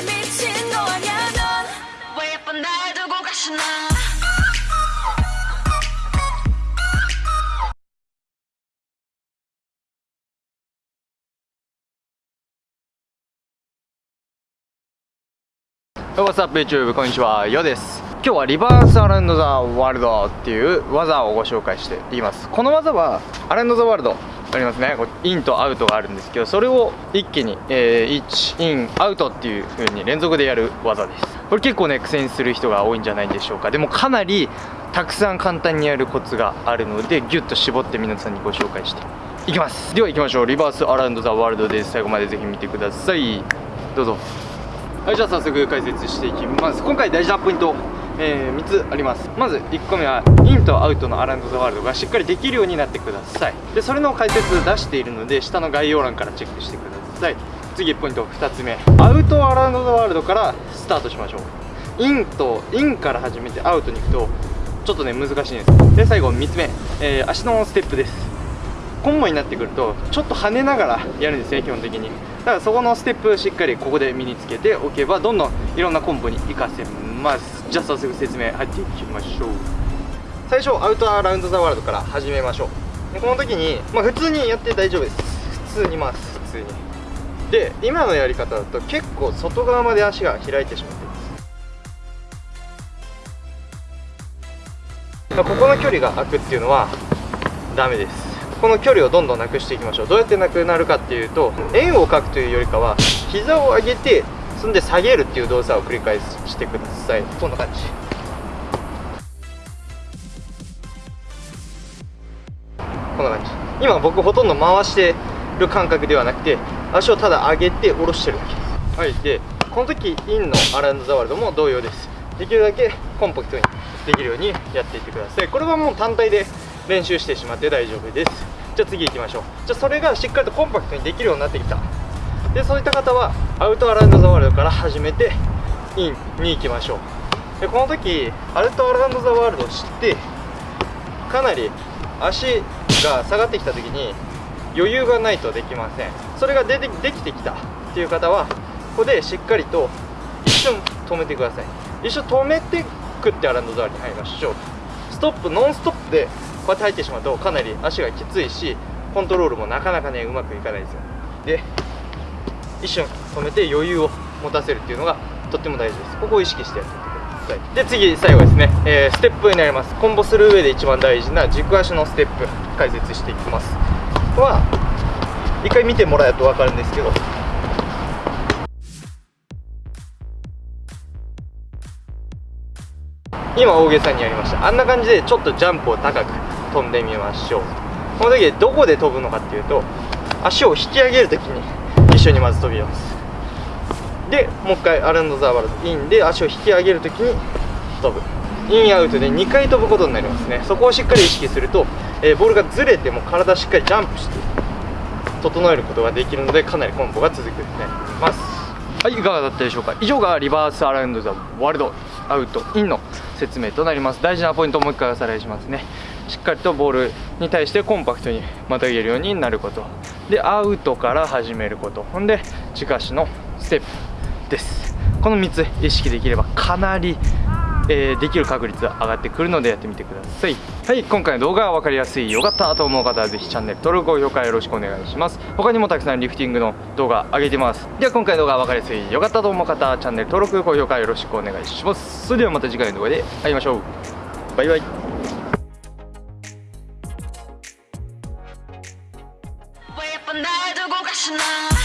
정말 미친 거 아냐 넌왜 예쁜 날 두고 가시나 どうもさ YouTube こんにちはよです今日はリバースアラウンドザワールドっていう技をご紹介していきますこの技はアラウンドザワールド ありますね。こうインとアウトがあるんですけどそれを一気に、えー、1インアウトっていう風に連続でやる技です。これ結構ね苦戦する人が多いんじゃないでしょうか。でもかなりたくさん簡単にやるコツがあるのでギュッと絞って皆さんにご紹介して。いきます。では行きましょう。リバースアラウンドザワールドです。最後までぜひ見てください。どうぞ。はいじゃあ早速解説していきます。今回大事なポイント。えー、3つあります。まず1個目はインとアウトのアラウンド・ザ・ワールドがしっかりできるようになってください。でそれの解説出しているので下の概要欄からチェックしてください。次ポイント2つ目。アウト・アラウンド・ザ・ワールドからスタートしましょう。インとインから始めてアウトに行くとちょっとね難しいんですで最後3つ目、えー、足のステップです。コンボになってくるとちょっと跳ねながらやるんですね基本的に。だからそこのステップしっかりここで身につけておけばどんどんいろんなコンボに活かせます。じゃあ早速説明入っていきましょう。最初アウトアラウンドザワールドから始めましょう。でこの時に、まあ、普通にやって大丈夫です。普通に。回す普通にで今のやり方だと結構外側まで足が開いてしまってます、まあ、ここの距離が空くっていうのはダメです。この距離をどんどんなくしていきましょう。どうやってなくなるかっていうと円を描くというよりかは膝を上げてそんで下げるっていう動作を繰り返してください。こんな感じ。こんな感じ。今僕ほとんど回してる感覚ではなくて足をただ上げて下ろしてるだけです。はい。でこの時インのアランドザワールドも同様です。できるだけコンパクトにできるようにやっていってください。これはもう単体で練習してしまって大丈夫です。じゃあ次行きましょう。じゃあそれがしっかりとコンパクトにできるようになってきた。でそういった方はアウトアランドザワールドから始めてインに行きましょう。でこの時アウトアランドザワールドを知ってかなり足が下がってきた時に余裕がないとできません。それが出てできてきた。っていう方はここでしっかりと一瞬止めてください。一瞬止めてくってアランドザワールドに入りましょう。ストップノンストップでこうやって入ってしまうとかなり足がきついしコントロールもなかなかねうまくいかないですよ。で一瞬止めて余裕を持たせるっていうのがとっても大事です。ここを意識してやっていってください。で次最後ですね、えー、ステップになります。コンボする上で一番大事な軸足のステップ解説していきます。は一回見てもらえると分かるんですけど。今大げさにやりました。あんな感じでちょっとジャンプを高く。飛んでみましょう。この時どこで飛ぶのかっていうと足を引き上げる時に一緒にまず飛びます。でもう一回アランドザワールドインで足を引き上げる時に飛ぶ。インアウトで2回飛ぶことになりますね。そこをしっかり意識すると、えー、ボールがずれても体しっかりジャンプして整えることができるのでかなりコンボが続くようになります。はいいかがだったでしょうか？以上がリバースアラウンドザワールドアウトインの説明となります。大事なポイントをもう一回おさらいしますね。しっかりとボールに対してコンパクトにまたげるようになること。でアウトから始めること。ほんで軸足のステップ。です。この3つ意識できればかなりえー、できる確率上がってくるのでやってみてください。はい。今回の動画が分かりやすいよかったと思う方はぜひチャンネル登録高評価よろしくお願いします。他にもたくさんリフティングの動画上げてます。では今回の動画が分かりやすいよかったと思う方はチャンネル登録高評価よろしくお願いします。それではまた次回の動画で会いましょう。バイバイ。 날 두고 가시나